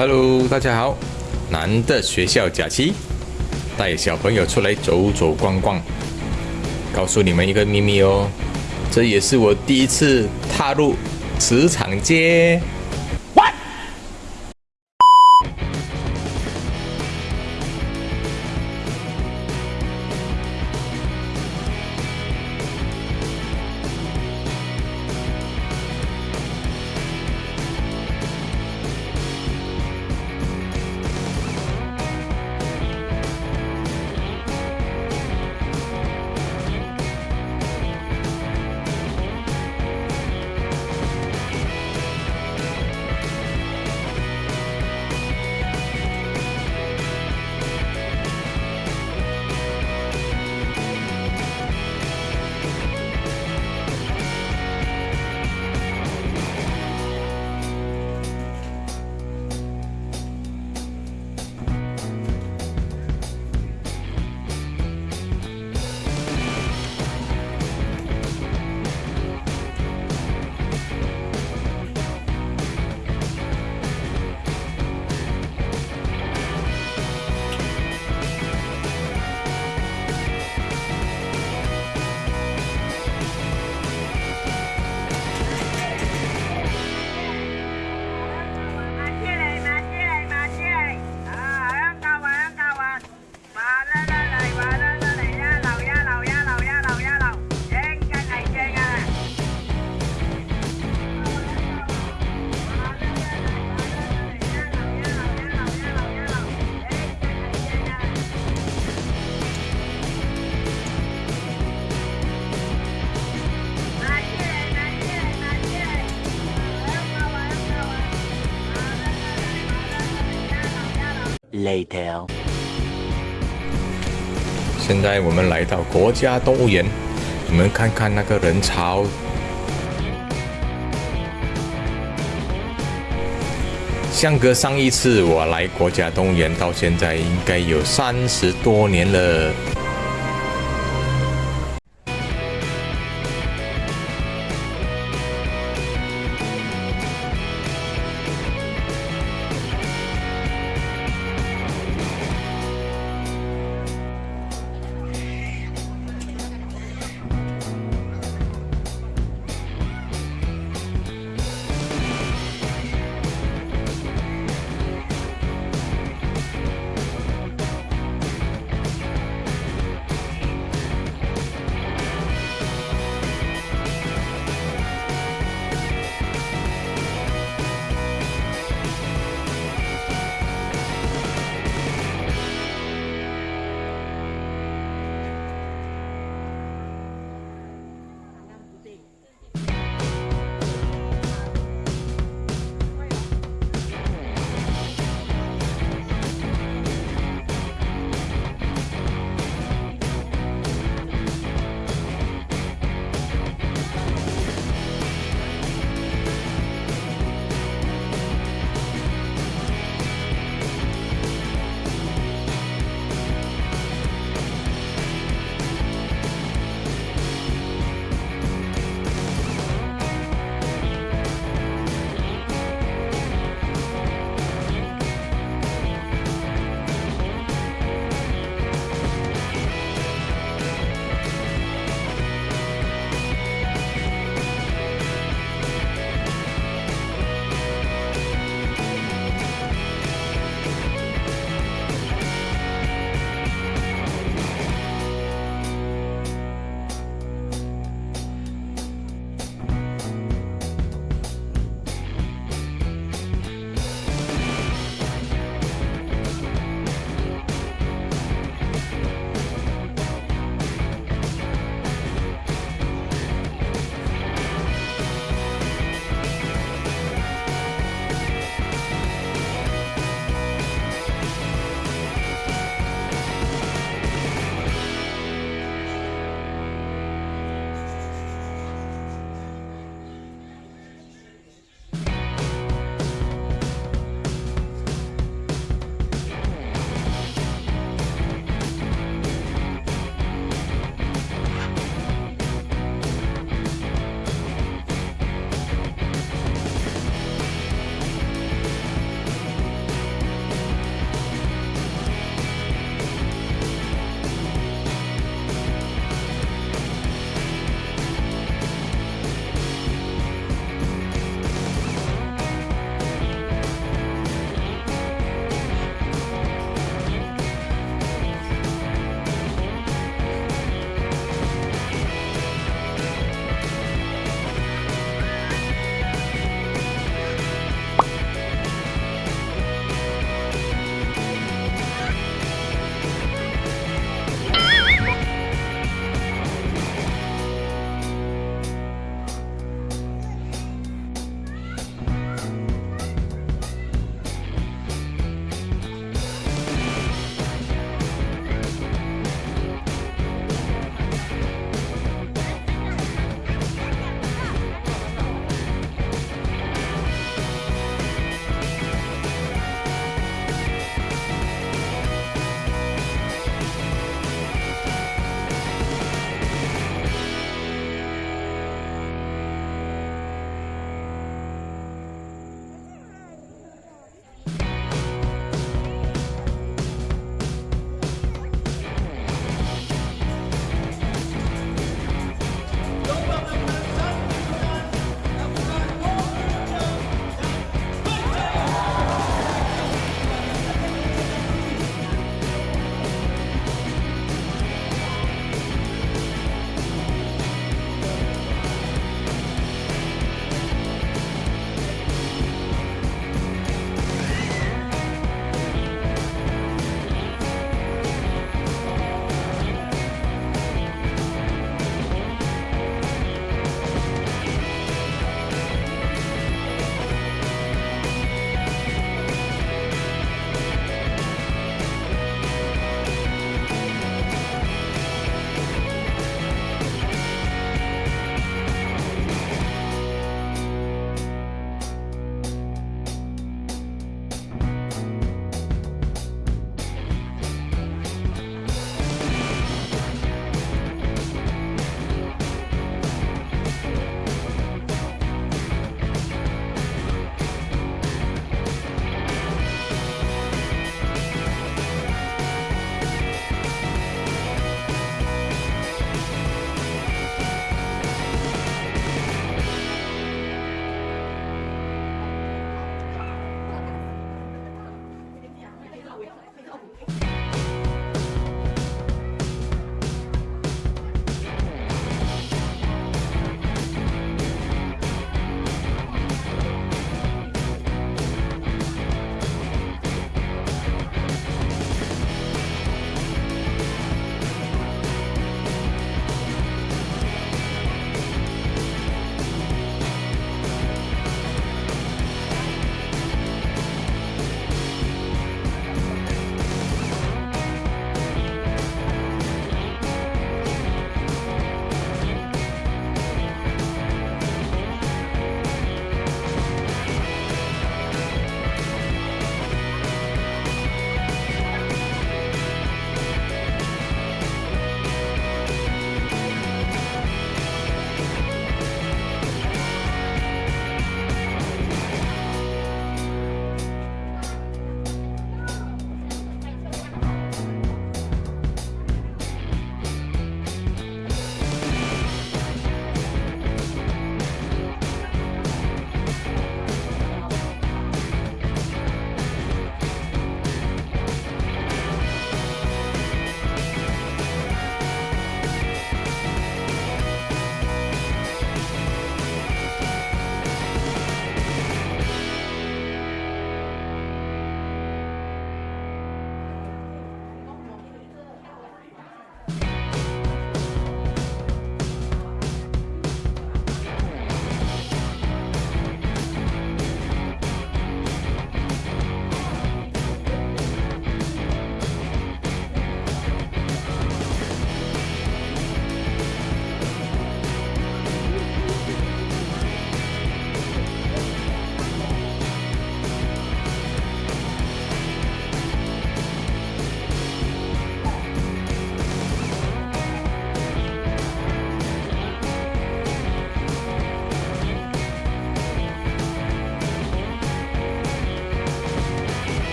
Hello，大家好。难得学校假期，带小朋友出来走走逛逛。告诉你们一个秘密哦，这也是我第一次踏入职场街。Later。现在我们来到国家动物园，你们看看那个人潮。相隔上一次我来国家动物园到现在，应该有三十多年了。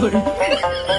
有人。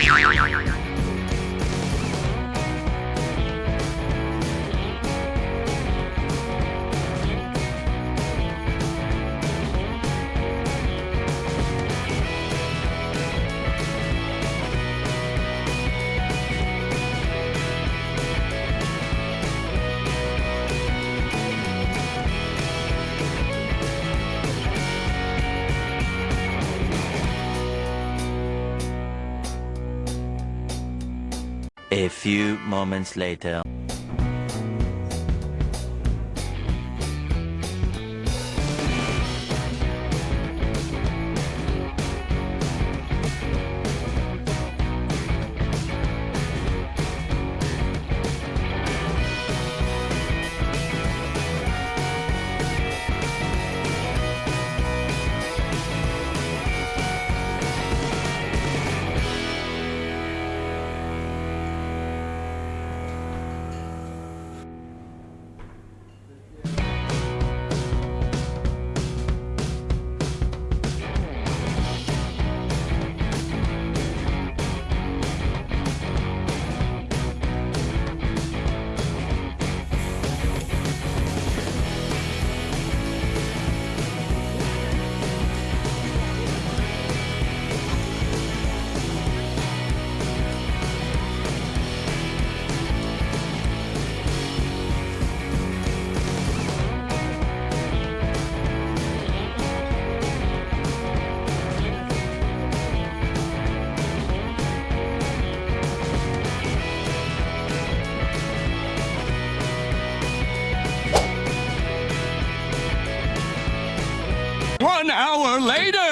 よよよよよよ few moments later. Hour later.